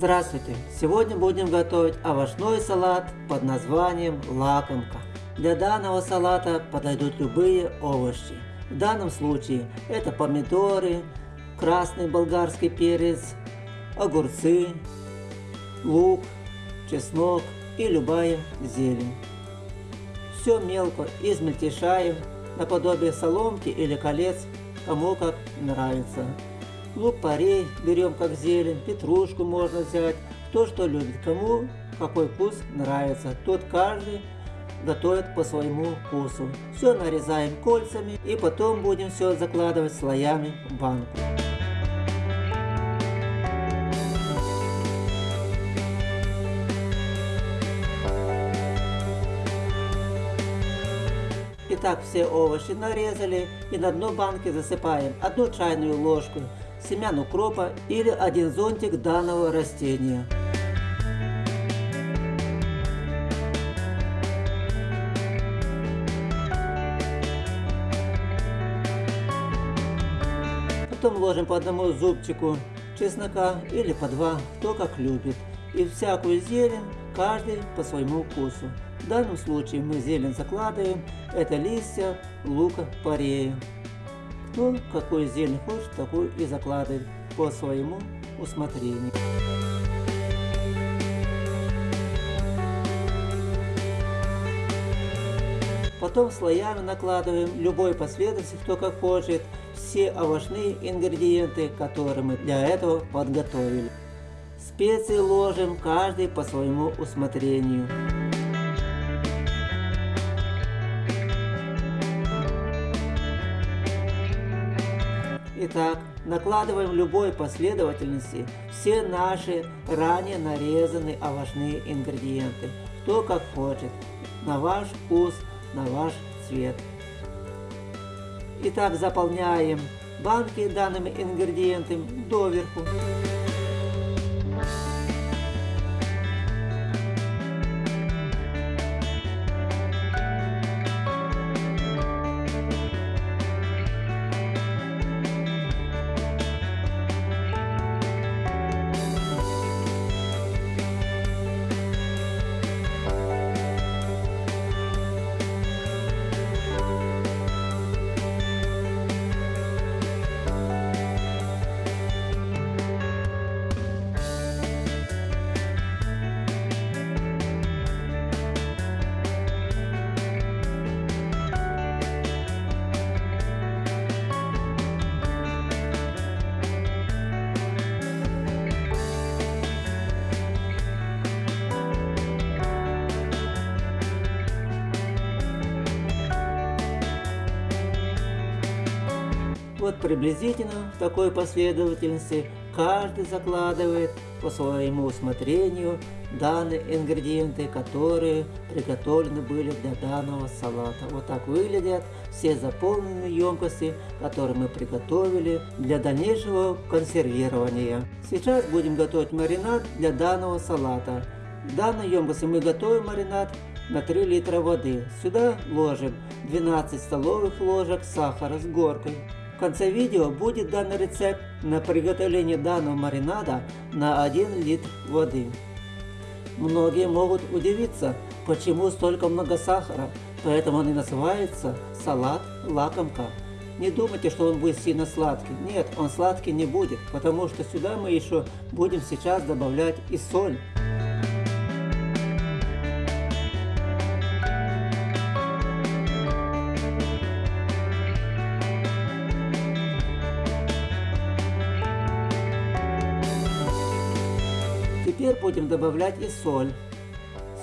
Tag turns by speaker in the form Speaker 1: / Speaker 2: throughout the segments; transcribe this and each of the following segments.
Speaker 1: Здравствуйте! Сегодня будем готовить овощной салат под названием лакомка. Для данного салата подойдут любые овощи. В данном случае это помидоры, красный болгарский перец, огурцы, лук, чеснок и любая зелень. Все мелко измельчаем наподобие соломки или колец, кому как нравится. Лук-порей берем как зелень, петрушку можно взять, кто что любит, кому какой вкус нравится, тот каждый готовит по своему вкусу. Все нарезаем кольцами и потом будем все закладывать слоями в банку. Итак, все овощи нарезали и на дно банки засыпаем одну чайную ложку семян укропа или один зонтик данного растения. Потом ложим по одному зубчику чеснока или по два, кто как любит. И всякую зелень каждый по своему вкусу. В данном случае мы зелень закладываем, это листья лука порея. Кто какой зелень хочет, такую и закладывает по своему усмотрению. Потом слоями накладываем любой последовательности, кто как хочет, все овощные ингредиенты, которые мы для этого подготовили. Специи ложим каждый по своему усмотрению. Итак, накладываем в любой последовательности все наши ранее нарезанные овощные ингредиенты, кто как хочет, на ваш вкус, на ваш цвет. Итак, заполняем банки данными ингредиентами доверху. Вот приблизительно в такой последовательности каждый закладывает по своему усмотрению данные ингредиенты, которые приготовлены были для данного салата. Вот так выглядят все заполненные емкости, которые мы приготовили для дальнейшего консервирования. Сейчас будем готовить маринад для данного салата. В данной емкости мы готовим маринад на 3 литра воды. Сюда ложим 12 столовых ложек сахара с горкой. В конце видео будет данный рецепт на приготовление данного маринада на 1 литр воды. Многие могут удивиться, почему столько много сахара, поэтому он и называется салат лакомка. Не думайте, что он будет сильно сладкий. Нет, он сладкий не будет, потому что сюда мы еще будем сейчас добавлять и соль. Теперь будем добавлять и соль.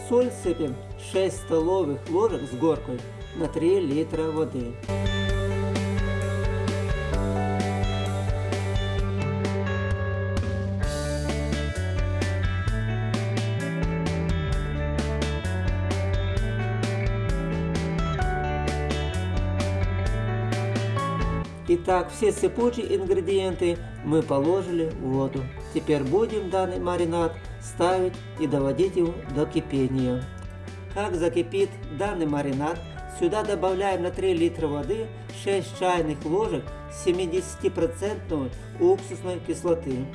Speaker 1: Соль сыпем 6 столовых ложек с горкой на 3 литра воды. Итак, все сыпучие ингредиенты мы положили в воду. Теперь будем данный маринад ставить и доводить его до кипения. Как закипит данный маринад, сюда добавляем на 3 литра воды 6 чайных ложек 70% уксусной кислоты.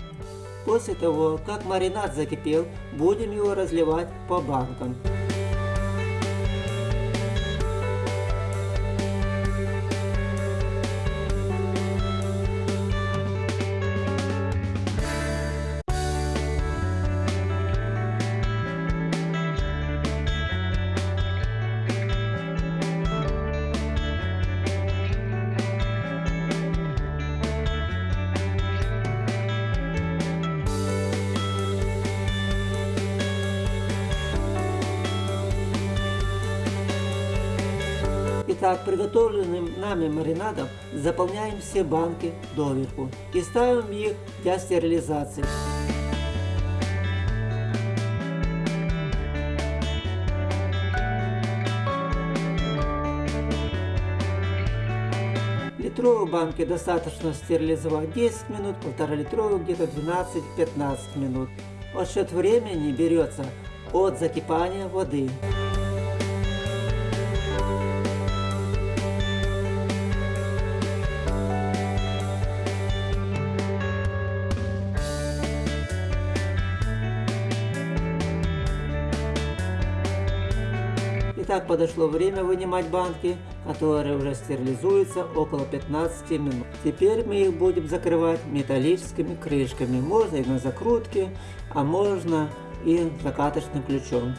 Speaker 1: После того, как маринад закипел, будем его разливать по банкам. Итак, приготовленным нами маринадом заполняем все банки доверху и ставим их для стерилизации. Литровые банки достаточно стерилизовать 10 минут, полтора литровых где-то 12-15 минут. Отсчет времени берется от закипания воды. Итак, подошло время вынимать банки, которые уже стерилизуются около 15 минут. Теперь мы их будем закрывать металлическими крышками. Можно и на закрутке, а можно и закаточным ключом.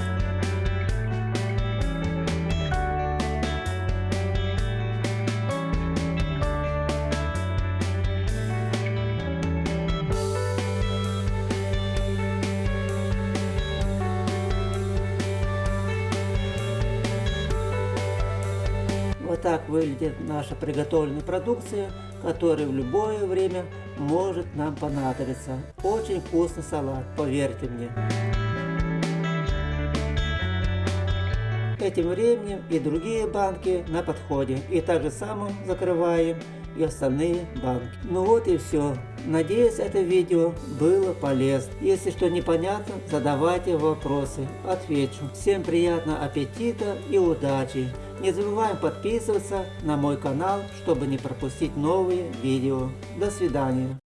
Speaker 1: Вот так выглядит наша приготовленная продукция, которая в любое время может нам понадобиться. Очень вкусный салат, поверьте мне. Этим временем и другие банки на подходе. И также самым закрываем и остальные банки. Ну вот и все. Надеюсь, это видео было полезно. Если что непонятно, задавайте вопросы, отвечу. Всем приятного аппетита и удачи! Не забываем подписываться на мой канал, чтобы не пропустить новые видео. До свидания.